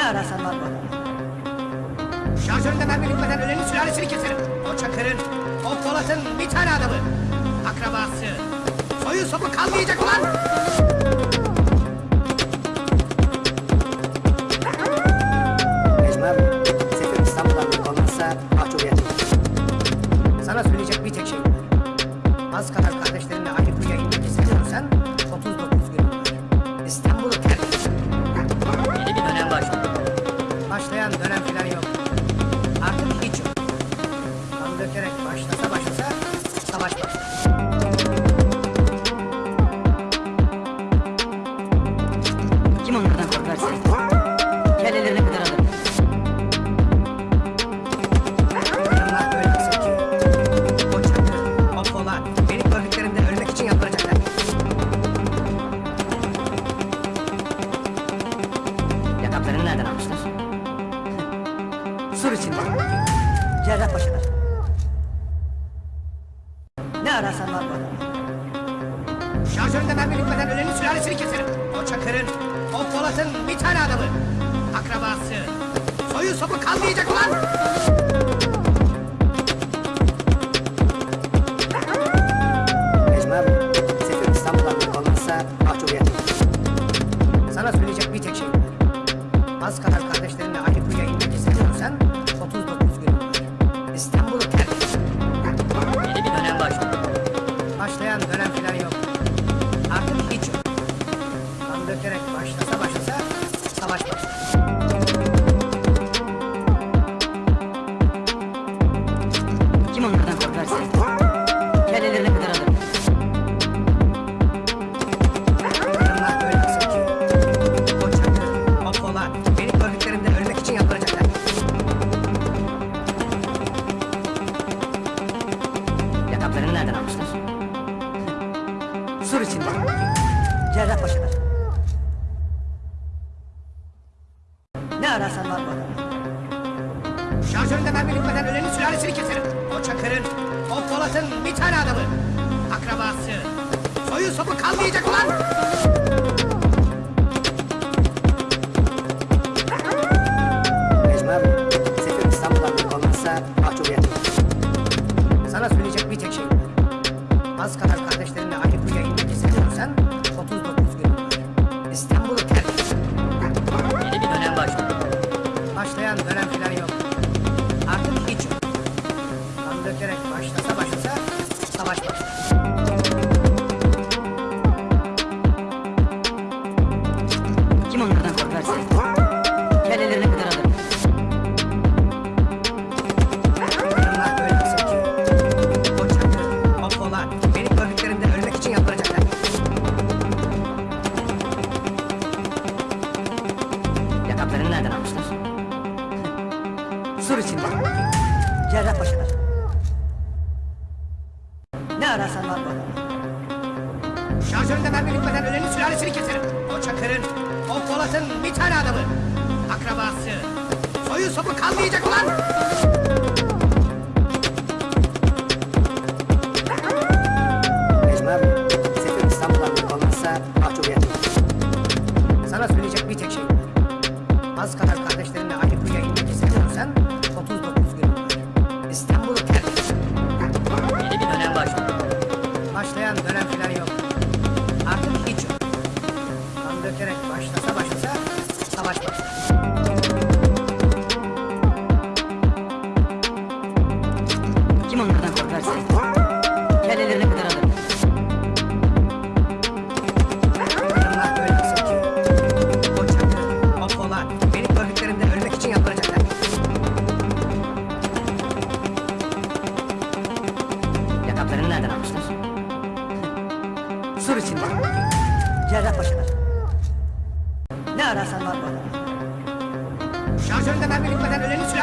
Ne ararsan var burada. Şarjöründe mermi bitmeden ölenin sülalesini keserim. O Çakır'ın, o Polat'ın bir tane adamı. Akrabası. Soyu sopu kalmayacak ulan! Başlayan dönem filan yok. Artık Sur içinde. Cerrahpaşa'da. Ne ararsan var burada. Şarjöründe mermi bitmeden ölenin sülalesini keserim. O Çakır'ın, o Polat'ın bir tane adamı. Akrabası. Soyu sopu kalmayacak ulan! Abi, sefer İstanbul'dan bir olmazsa mahcubiyet. Sana söyleyecek bir tek şey var. Az kadar kardeşlerinle aynı kuyuya inmek San Var burada. Şarjöründe mermi bitmeden ölenin sülalesini keserim. O Çakır'ın, o Polat'ın bir tane adamı. Akrabası. Soyu sopu kalmayacak ulan! Başlayan dönem filan Sur içinde. Cerrahpaşa'da. Ne ararsan var burada. Şarjöründe mermi bitmeden ölenin sülalesini keserim. O Çakır'ın, o Polat'ın bir tane adamı. Akrabası. Soyu sopu kalmayacak ulan!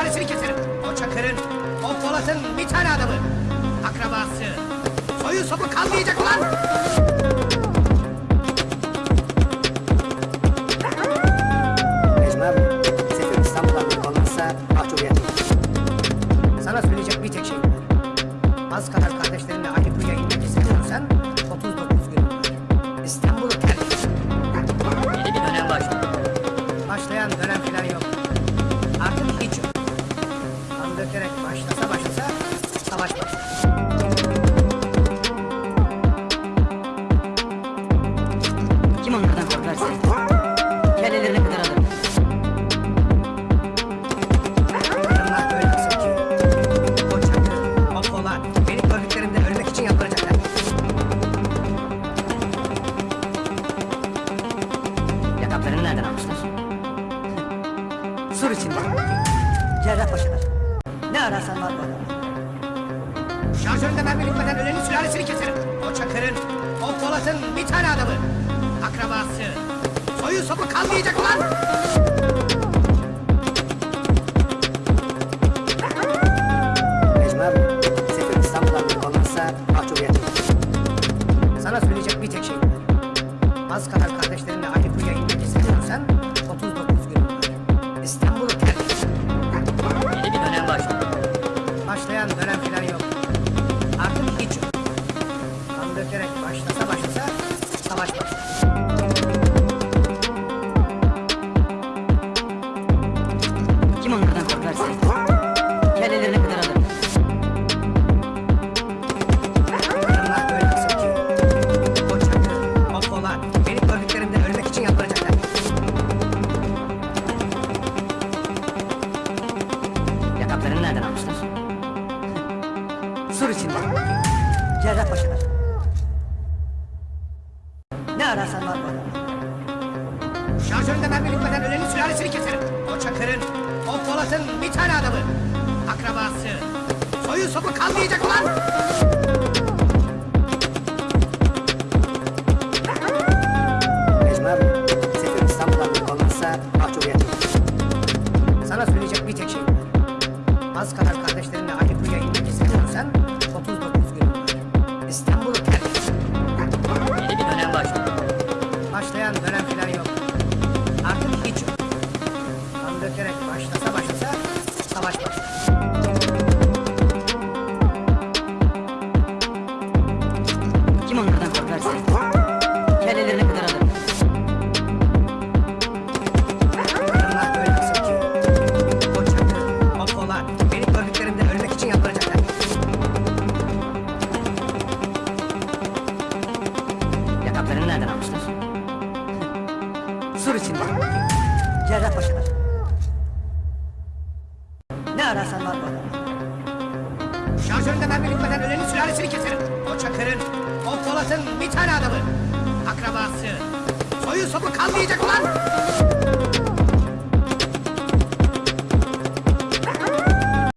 Sülalesini keserim. O Çakır'ın, o Polat'ın bir tane adamı. Akrabası. Soyu sopu kalmayacak ulan! Necmi abi, sefer İstanbul'dan bir mahcubiyet. Sana söyleyecek bir tek şey var. Az kadar kardeşlerinle Dökerek başlasa başlasa savaş başlar. Kim onlardan korkarsa kellelerini kırar alırım. Kadınlar öyle kısım ki. O çakı, o polat, beni gördüklerinde ölmek için yalvaracaklar. Yakaplarını nereden almışlar? Sur içinde. Cerrahpaşa'da. Ne ararsan var adamda. Şarjöründe mermi bitmeden ölenin sülalesini keserim. O Çakır'ın, o Polat'ın bir tane adamı. Akrabası. Soyu sopu kalmayacak ulan! Cerrahpaşa'da. Ne ararsan var bu adamda. Şarjöründe mermi bitmeden ölenin sülalesini keserim. O Çakır'ın, o Polat'ın bir tane adamı. Akrabası. Soyu sopu kalmayacak ulan! Necmi abi, Sefir İstanbul'dan bir mahcubiyet. Sana söyleyecek bir tek şey var. Az kadar kardeşlerinle aynı Şarjöründe mermi bitmeden ölenin sülalesini keserim. O Çakır'ın, o Polat'ın bir tane adamı. Akrabası. Soyu sopu kalmayacak ulan!